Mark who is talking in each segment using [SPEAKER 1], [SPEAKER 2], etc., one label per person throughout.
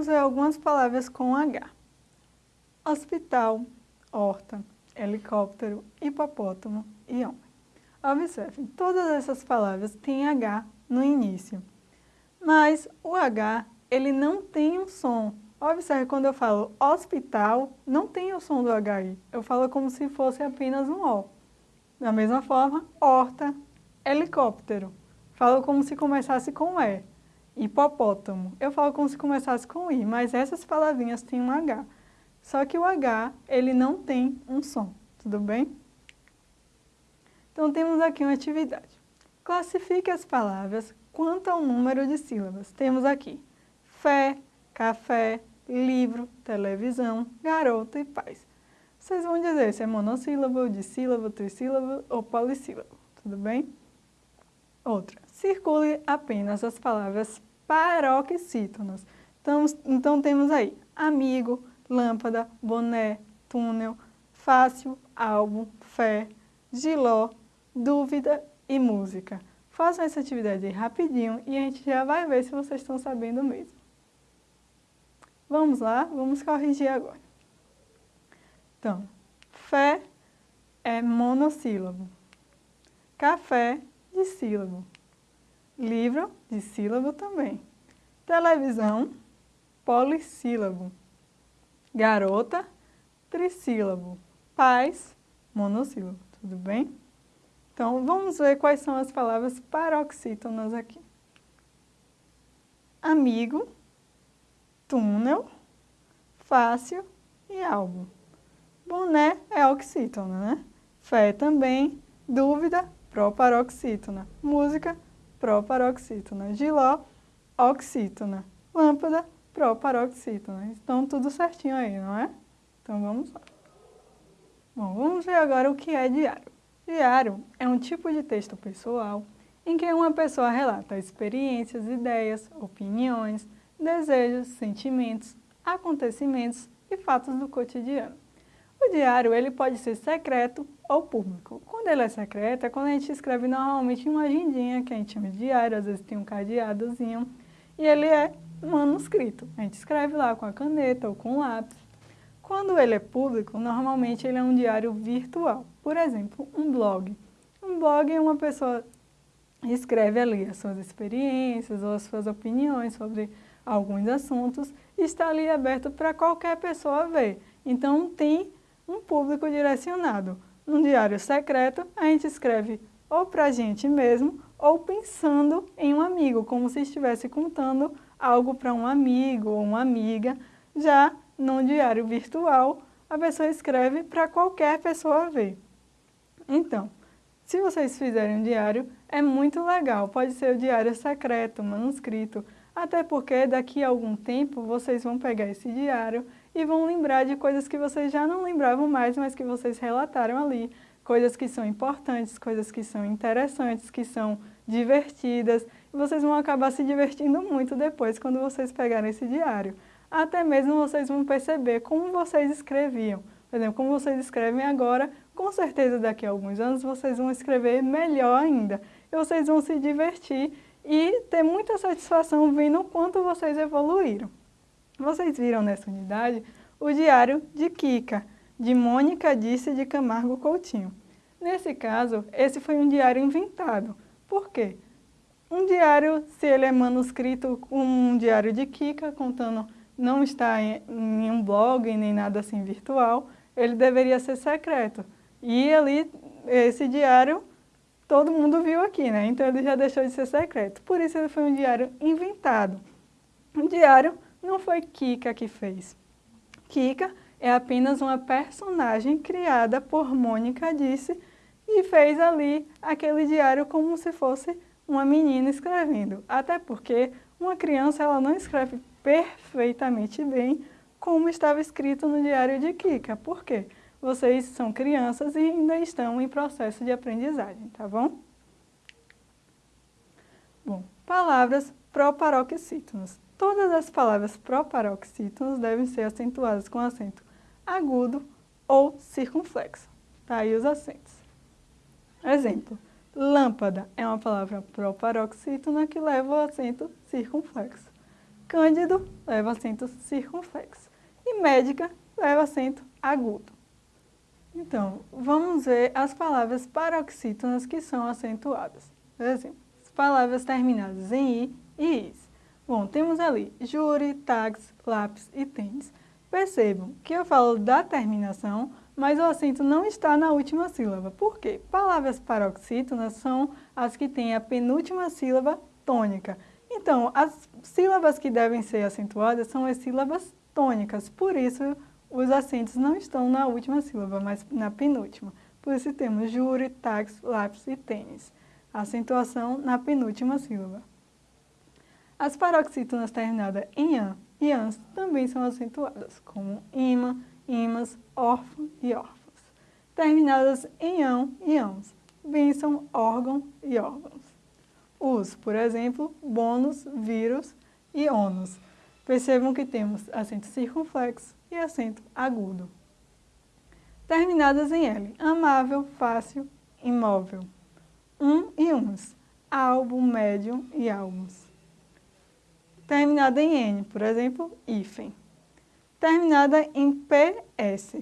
[SPEAKER 1] vamos ver algumas palavras com H. Hospital, horta, helicóptero, hipopótamo e homem. Observem, todas essas palavras têm H no início, mas o H ele não tem um som. Observe, quando eu falo hospital, não tem o som do HI, eu falo como se fosse apenas um O. Da mesma forma, horta, helicóptero, falo como se começasse com E. Hipopótamo, eu falo como se começasse com I, mas essas palavrinhas têm um H. Só que o H, ele não tem um som, tudo bem? Então, temos aqui uma atividade. Classifique as palavras quanto ao número de sílabas. Temos aqui fé, café, livro, televisão, garota e paz. Vocês vão dizer se é monossílabo, dissílabo, trissílabo ou polissílabo, tudo bem? Outra, circule apenas as palavras paroxítonas. Então, então temos aí amigo, lâmpada, boné, túnel, fácil, álbum, fé, giló, dúvida e música. Façam essa atividade rapidinho e a gente já vai ver se vocês estão sabendo mesmo. Vamos lá, vamos corrigir agora. Então, fé é monossílabo. Café, de sílabo. Livro, de sílabo também. Televisão, polissílabo. Garota, trissílabo. Paz, monossílabo. Tudo bem? Então, vamos ver quais são as palavras paroxítonas aqui. Amigo, túnel, fácil e álbum. Boné é oxítona, né? Fé também, dúvida, proparoxítona. Música, proparoxítona. Giló, oxítona. Lâmpada, proparoxítona. Então, tudo certinho aí, não é? Então, vamos lá. Bom, vamos ver agora o que é diário. Diário é um tipo de texto pessoal em que uma pessoa relata experiências, ideias, opiniões, desejos, sentimentos, acontecimentos e fatos do cotidiano. O diário ele pode ser secreto ou público. Quando ele é secreto é quando a gente escreve normalmente uma agendinha, que a gente chama de diário, às vezes tem um cadeadozinho, e ele é manuscrito. A gente escreve lá com a caneta ou com o lápis. Quando ele é público, normalmente ele é um diário virtual. Por exemplo, um blog. Um blog é uma pessoa escreve ali as suas experiências ou as suas opiniões sobre alguns assuntos e está ali aberto para qualquer pessoa ver. Então, tem um público direcionado. Num diário secreto, a gente escreve ou para a gente mesmo ou pensando em um amigo, como se estivesse contando algo para um amigo ou uma amiga. Já num diário virtual, a pessoa escreve para qualquer pessoa ver. Então, se vocês fizerem um diário, é muito legal. Pode ser o diário secreto, manuscrito, até porque daqui a algum tempo vocês vão pegar esse diário e vão lembrar de coisas que vocês já não lembravam mais, mas que vocês relataram ali. Coisas que são importantes, coisas que são interessantes, que são divertidas. E vocês vão acabar se divertindo muito depois quando vocês pegarem esse diário. Até mesmo vocês vão perceber como vocês escreviam. Por exemplo, como vocês escrevem agora, com certeza daqui a alguns anos vocês vão escrever melhor ainda. E vocês vão se divertir e ter muita satisfação vendo o quanto vocês evoluíram. Vocês viram nessa unidade o diário de Kika, de Mônica Disse de Camargo Coutinho. Nesse caso, esse foi um diário inventado. Por quê? Um diário, se ele é manuscrito com um diário de Kika, contando, não está em, em um blog nem nada assim virtual, ele deveria ser secreto. E ali, esse diário todo mundo viu aqui, né? Então ele já deixou de ser secreto. Por isso ele foi um diário inventado. O diário não foi Kika que fez. Kika é apenas uma personagem criada por Mônica Disse e fez ali aquele diário como se fosse uma menina escrevendo. Até porque uma criança ela não escreve perfeitamente bem como estava escrito no diário de Kika. Por quê? vocês são crianças e ainda estão em processo de aprendizagem, tá bom? Bom, palavras proparoxítonas. Todas as palavras proparoxítonas devem ser acentuadas com acento agudo ou circunflexo. Tá aí os acentos. Exemplo, lâmpada é uma palavra proparoxítona que leva o acento circunflexo. Cândido leva acento circunflexo. E médica leva acento agudo. Então, vamos ver as palavras paroxítonas que são acentuadas. Exemplo, as palavras terminadas em i e is. Bom, temos ali júri, táxi, lápis e tênis. Percebam que eu falo da terminação, mas o acento não está na última sílaba. Por quê? Palavras paroxítonas são as que têm a penúltima sílaba tônica. Então, as sílabas que devem ser acentuadas são as sílabas tônicas, por isso os acentos não estão na última sílaba, mas na penúltima. Por isso temos júri, táxi, lápis e tênis. acentuação na penúltima sílaba. As paroxítonas terminadas em an e ans também são acentuadas, como imã, imãs, órfão e órfãos. Terminadas em ão e ãos, bênção, órgão e órgãos. Os, por exemplo, bônus, vírus e ônus. Percebam que temos acento circunflexo e acento agudo. Terminadas em L, amável, fácil, imóvel. Um e uns, álbum, médium e álbuns. Terminada em N, por exemplo, hífen. Terminada em PS.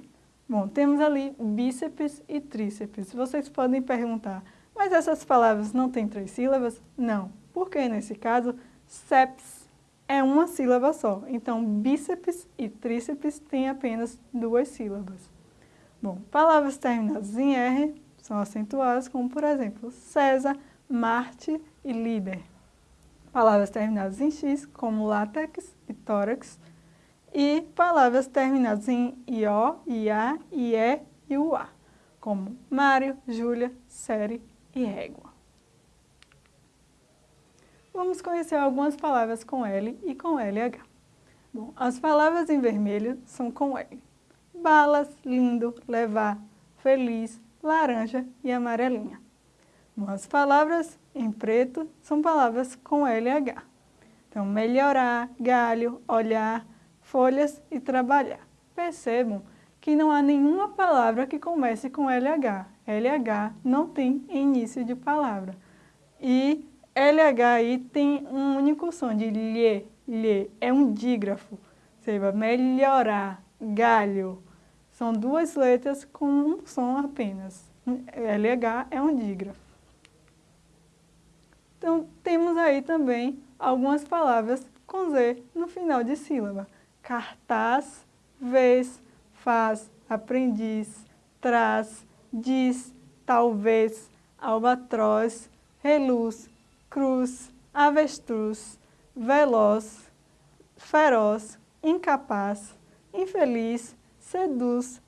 [SPEAKER 1] Bom, temos ali bíceps e tríceps. Vocês podem perguntar, mas essas palavras não têm três sílabas? Não, porque nesse caso, seps é uma sílaba só. Então, bíceps e tríceps têm apenas duas sílabas. Bom, palavras terminadas em R são acentuadas, como por exemplo, César, Marte e líder. Palavras terminadas em X, como látex e tórax. E palavras terminadas em IO, IA, IE e UA, como Mário, Júlia, série e régua. Vamos conhecer algumas palavras com L e com LH. Bom, as palavras em vermelho são com L. Balas, lindo, levar, feliz, laranja e amarelinha. As palavras em preto são palavras com LH. Então, melhorar, galho, olhar, folhas e trabalhar. Percebam que não há nenhuma palavra que comece com LH. LH não tem início de palavra. E LH aí tem um único som de lhe, lhe, é um dígrafo. Seja, melhorar, galho. São duas letras com um som apenas. LH é um dígrafo. Então, temos aí também algumas palavras com Z no final de sílaba. Cartaz, vez, faz, aprendiz, traz, diz, talvez, albatroz, reluz, cruz, avestruz, veloz, feroz, incapaz, infeliz, seduz,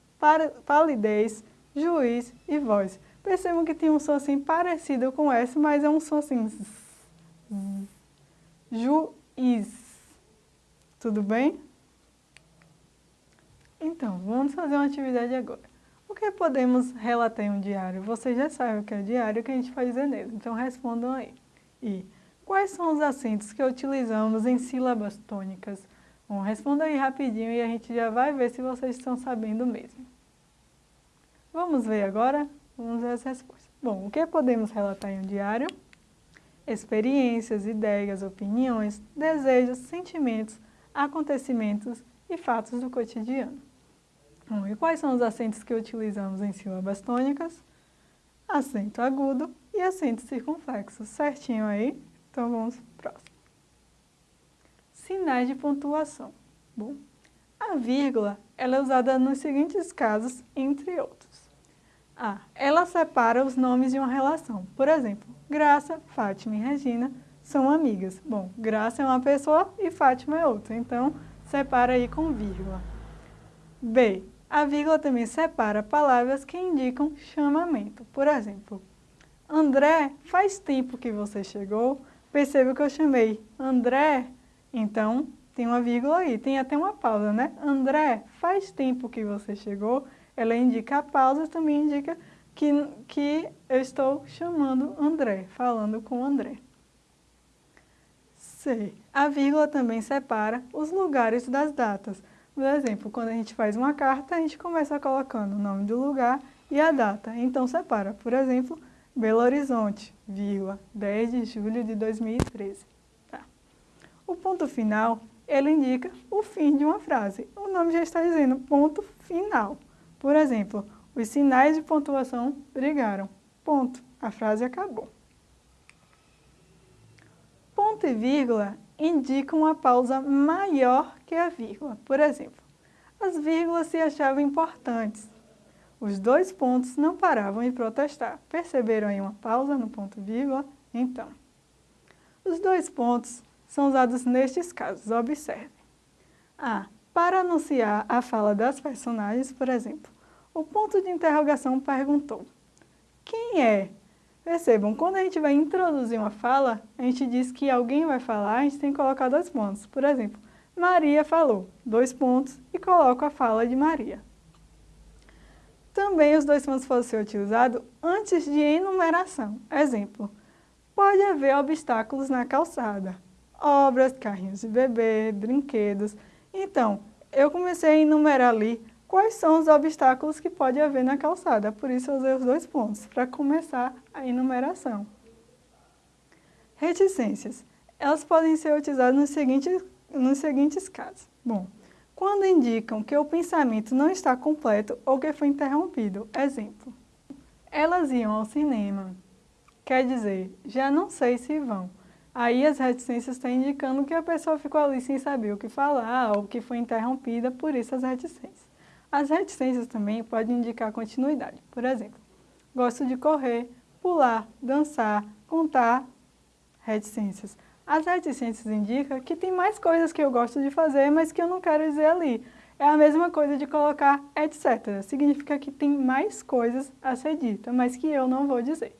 [SPEAKER 1] palidez, juiz e voz. Percebam que tem um som assim parecido com S, mas é um som assim. Juiz. Tudo bem? Então, vamos fazer uma atividade agora. O que podemos relatar em um diário? Vocês já sabem o que é diário, o que a gente dizer nele. Então, respondam aí. E quais são os acentos que utilizamos em sílabas tônicas? Bom, responda aí rapidinho e a gente já vai ver se vocês estão sabendo mesmo. Vamos ver agora? Vamos ver as respostas. Bom, o que podemos relatar em um diário? Experiências, ideias, opiniões, desejos, sentimentos, acontecimentos e fatos do cotidiano. Bom, e quais são os acentos que utilizamos em sílabas tônicas? Acento agudo e acento circunflexo. Certinho aí? Então vamos para próximo. Sinais de pontuação. Bom, a vírgula ela é usada nos seguintes casos, entre outros. A. Ela separa os nomes de uma relação. Por exemplo, Graça, Fátima e Regina são amigas. Bom, Graça é uma pessoa e Fátima é outra. Então, separa aí com vírgula. B. A vírgula também separa palavras que indicam chamamento. Por exemplo, André, faz tempo que você chegou. Perceba que eu chamei André, então tem uma vírgula aí, tem até uma pausa, né? André, faz tempo que você chegou. Ela indica a pausa, também indica que, que eu estou chamando André, falando com André. C. A vírgula também separa os lugares das datas. Por exemplo, quando a gente faz uma carta, a gente começa colocando o nome do lugar e a data. Então, separa. Por exemplo, Belo Horizonte, vírgula, 10 de julho de 2013. Tá. O ponto final ele indica o fim de uma frase. O nome já está dizendo ponto final. Por exemplo, os sinais de pontuação brigaram. Ponto. A frase acabou. Ponto e vírgula indicam uma pausa maior que a vírgula. Por exemplo, as vírgulas se achavam importantes. Os dois pontos não paravam de protestar. Perceberam aí uma pausa no ponto vírgula? Então, os dois pontos são usados nestes casos. Observe. A. Para anunciar a fala das personagens, por exemplo, o ponto de interrogação perguntou: Quem é? Percebam, quando a gente vai introduzir uma fala, a gente diz que alguém vai falar, a gente tem que colocar dois pontos. Por exemplo, Maria falou, dois pontos, e coloco a fala de Maria. Também os dois pontos podem ser utilizados antes de enumeração. Exemplo, pode haver obstáculos na calçada. Obras, carrinhos de bebê, brinquedos. Então, eu comecei a enumerar ali quais são os obstáculos que pode haver na calçada. Por isso eu usei os dois pontos, para começar a enumeração. Reticências. Elas podem ser utilizadas nos seguintes, nos seguintes casos. Bom, quando indicam que o pensamento não está completo ou que foi interrompido. Exemplo, elas iam ao cinema. Quer dizer, já não sei se vão. Aí as reticências estão indicando que a pessoa ficou ali sem saber o que falar ou que foi interrompida, por isso as reticências. As reticências também podem indicar continuidade. Por exemplo, gosto de correr, pular, dançar, contar, reticências. As reticências indicam que tem mais coisas que eu gosto de fazer, mas que eu não quero dizer ali. É a mesma coisa de colocar etc. Significa que tem mais coisas a ser dita, mas que eu não vou dizer.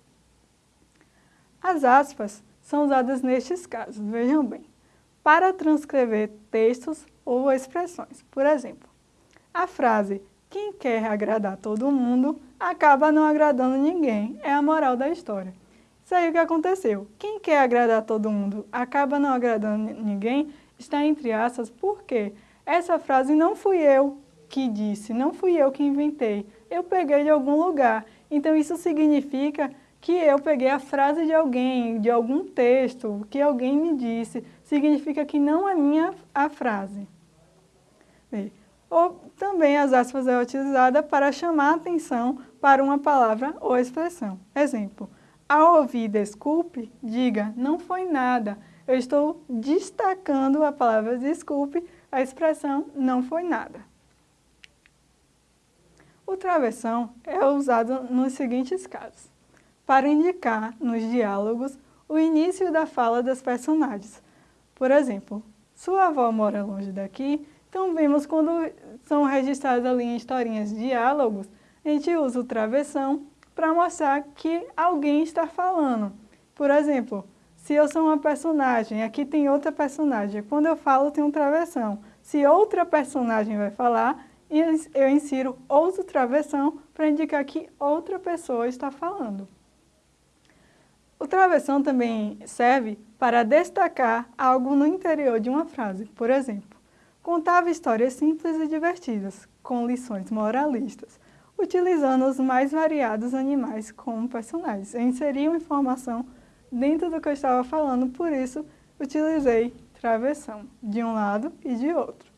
[SPEAKER 1] As aspas são usadas nestes casos, vejam bem, para transcrever textos ou expressões. Por exemplo, a frase quem quer agradar todo mundo acaba não agradando ninguém, é a moral da história. Isso aí o que aconteceu. Quem quer agradar todo mundo acaba não agradando ninguém, está entre aspas, porque essa frase não fui eu que disse, não fui eu que inventei, eu peguei de algum lugar. Então isso significa que eu peguei a frase de alguém, de algum texto, que alguém me disse, significa que não é minha a frase. Ou também as aspas é utilizada para chamar a atenção para uma palavra ou expressão. Exemplo, ao ouvir desculpe, diga, não foi nada. Eu estou destacando a palavra desculpe, a expressão não foi nada. O travessão é usado nos seguintes casos. Para indicar nos diálogos o início da fala das personagens. Por exemplo, sua avó mora longe daqui, então vemos quando são registrados ali em historinhas diálogos, a gente usa o travessão para mostrar que alguém está falando. Por exemplo, se eu sou uma personagem, aqui tem outra personagem. Quando eu falo, tem um travessão. Se outra personagem vai falar, eu insiro outro travessão para indicar que outra pessoa está falando. O travessão também serve para destacar algo no interior de uma frase. Por exemplo, contava histórias simples e divertidas, com lições moralistas utilizando os mais variados animais como personagens. Eu inseri uma informação dentro do que eu estava falando, por isso utilizei travessão, de um lado e de outro.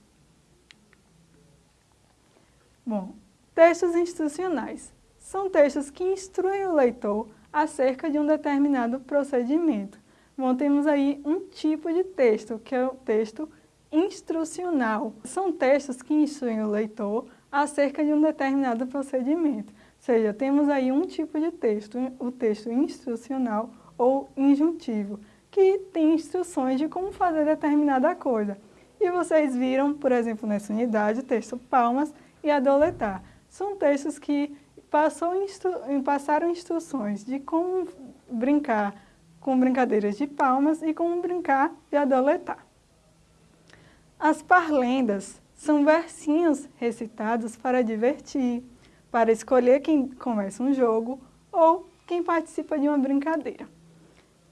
[SPEAKER 1] Bom, textos institucionais. São textos que instruem o leitor acerca de um determinado procedimento. Bom, temos aí um tipo de texto, que é o texto instrucional. São textos que instruem o leitor acerca de um determinado procedimento. Ou seja, temos aí um tipo de texto, o texto instrucional ou injuntivo, que tem instruções de como fazer determinada coisa. E vocês viram, por exemplo, nessa unidade, o texto palmas e adoletar. São textos que instru passaram instruções de como brincar com brincadeiras de palmas e como brincar de adoletar. As parlendas são versinhos recitados para divertir, para escolher quem começa um jogo ou quem participa de uma brincadeira.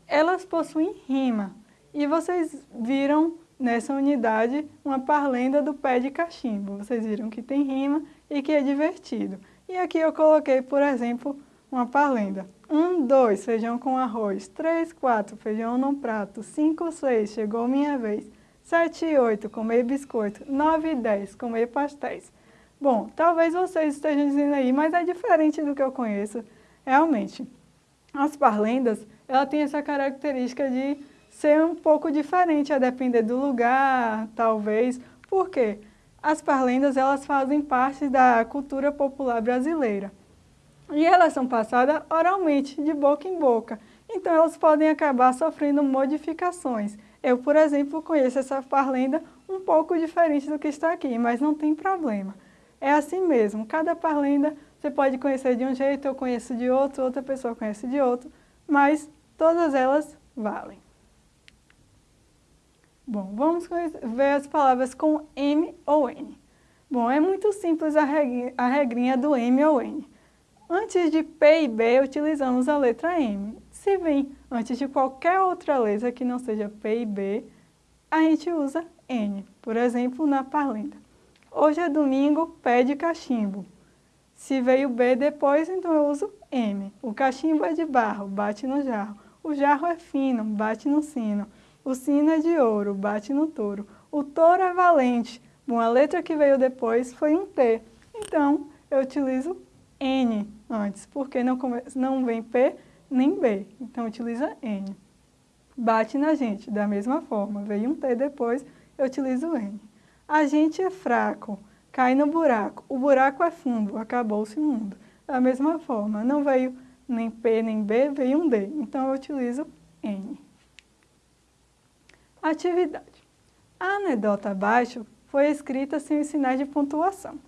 [SPEAKER 1] Elas possuem rima e vocês viram nessa unidade uma parlenda do pé de cachimbo. Vocês viram que tem rima e que é divertido. E aqui eu coloquei, por exemplo, uma parlenda. Um, dois, feijão com arroz. Três, quatro, feijão no prato. Cinco, seis, chegou minha vez. 7 e 8, comer biscoito. 9 e 10, comer pastéis. Bom, talvez vocês estejam dizendo aí, mas é diferente do que eu conheço. Realmente, as parlendas, ela tem essa característica de ser um pouco diferente, a depender do lugar, talvez. Por quê? As parlendas, elas fazem parte da cultura popular brasileira. E elas são passadas oralmente, de boca em boca. Então, elas podem acabar sofrendo modificações. Eu, por exemplo, conheço essa parlenda um pouco diferente do que está aqui, mas não tem problema. É assim mesmo, cada parlenda você pode conhecer de um jeito, eu conheço de outro, outra pessoa conhece de outro, mas todas elas valem. Bom, vamos ver as palavras com M ou N. Bom, é muito simples a regrinha, a regrinha do M ou N. Antes de P e B, utilizamos a letra M. Se vem antes de qualquer outra letra que não seja P e B, a gente usa N. Por exemplo, na parlenda. Hoje é domingo, pé de cachimbo. Se veio B depois, então eu uso M. O cachimbo é de barro, bate no jarro. O jarro é fino, bate no sino. O sino é de ouro, bate no touro. O touro é valente. Bom, a letra que veio depois foi um T. Então, eu utilizo N antes, porque não, não vem P nem B. Então, utiliza N. Bate na gente, da mesma forma. Veio um T depois, eu utilizo N. A gente é fraco, cai no buraco. O buraco é fundo, acabou-se o mundo. Da mesma forma, não veio nem P nem B, veio um D. Então, eu utilizo N. Atividade. A anedota abaixo foi escrita sem os sinais de pontuação.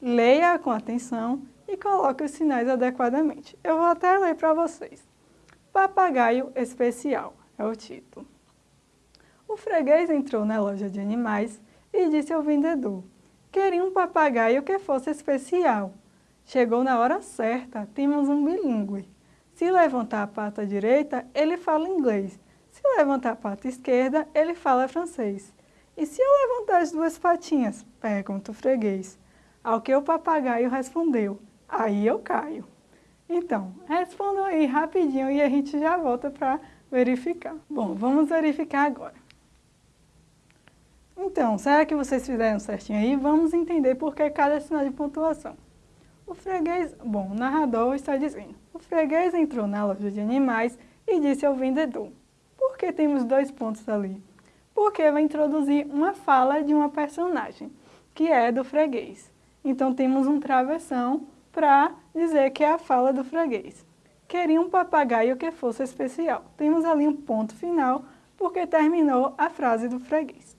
[SPEAKER 1] Leia com atenção e coloque os sinais adequadamente. Eu vou até ler para vocês. Papagaio especial é o título. O freguês entrou na loja de animais e disse ao vendedor, queria um papagaio que fosse especial. Chegou na hora certa, temos um bilíngue. Se levantar a pata direita, ele fala inglês. Se levantar a pata esquerda, ele fala francês. E se eu levantar as duas patinhas? Pergunta o freguês. Ao que o papagaio respondeu, aí eu caio. Então, respondam aí rapidinho e a gente já volta para verificar. Bom, vamos verificar agora. Então, será que vocês fizeram certinho aí? Vamos entender por que cada sinal de pontuação. O freguês, bom, o narrador está dizendo, o freguês entrou na loja de animais e disse ao vendedor, por que temos dois pontos ali? Porque vai introduzir uma fala de uma personagem, que é do freguês. Então temos um travessão para dizer que é a fala do freguês. Queria um papagaio que fosse especial. Temos ali um ponto final, porque terminou a frase do freguês.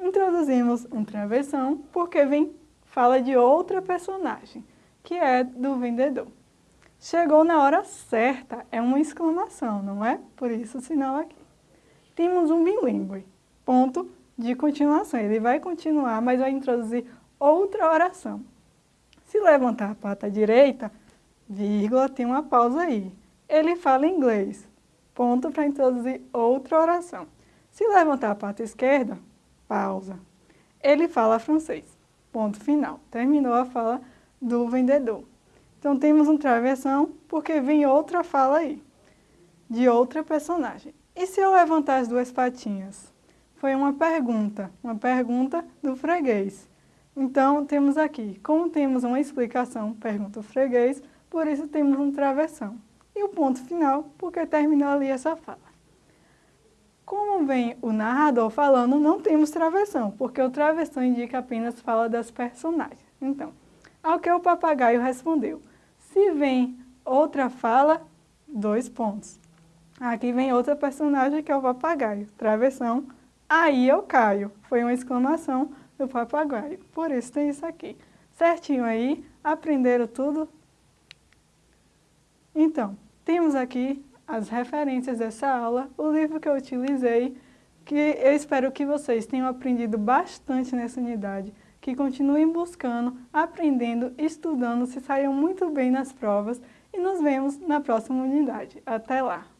[SPEAKER 1] Introduzimos um travessão, porque vem fala de outra personagem, que é do vendedor. Chegou na hora certa, é uma exclamação, não é? Por isso o sinal aqui. Temos um bilíngue, ponto de continuação. Ele vai continuar, mas vai introduzir outra oração. Se levantar a pata direita, vírgula, tem uma pausa aí. Ele fala inglês, ponto para introduzir outra oração. Se levantar a pata esquerda, pausa. Ele fala francês, ponto final. Terminou a fala do vendedor. Então temos um travessão porque vem outra fala aí, de outra personagem. E se eu levantar as duas patinhas? Foi uma pergunta, uma pergunta do freguês. Então, temos aqui, como temos uma explicação, pergunta o freguês, por isso temos um travessão. E o ponto final, porque terminou ali essa fala. Como vem o narrador falando, não temos travessão, porque o travessão indica apenas fala das personagens. Então, ao que o papagaio respondeu, se vem outra fala, dois pontos. Aqui vem outra personagem que é o papagaio, travessão, aí eu caio. Foi uma exclamação do papagaio, por isso tem isso aqui. Certinho aí, aprenderam tudo? Então, temos aqui as referências dessa aula, o livro que eu utilizei, que eu espero que vocês tenham aprendido bastante nessa unidade, que continuem buscando, aprendendo, estudando, se saiam muito bem nas provas e nos vemos na próxima unidade. Até lá!